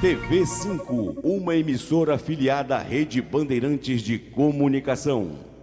TV 5, uma emissora afiliada à Rede Bandeirantes de Comunicação.